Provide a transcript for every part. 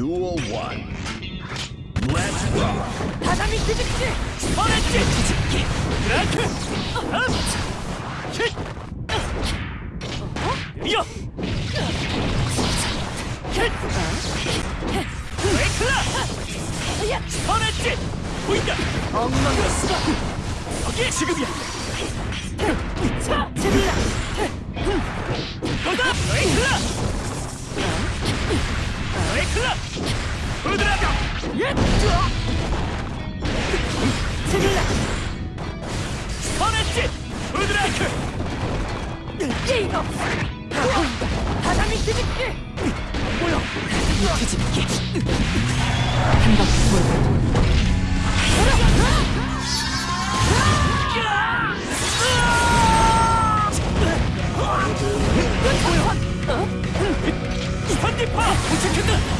Duel one. Let's rock. 畳技術ストレッチ実機ブライクアッチキッいいよキッブレイクだいやストレッチポイントあんなのすだオッケーシグビアさあ 클럽! 으드라다! 예! 쭈아! 승리라! 선했지! 으드라이크! 게이거! 다보인다 바람이 뒤집기! 뭐야? 이 뒤집기! 한 바퀴 돌고 뭐야? 선디파! 우측 캔들!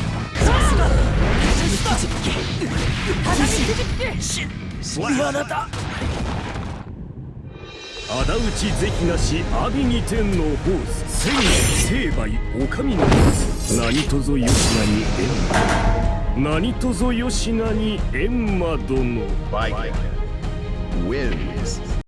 しあなた仇討ち非なし阿弥に天の坊主千年成敗お上の何とぞ吉名に閻魔何とぞ吉名に閻魔殿バイク wins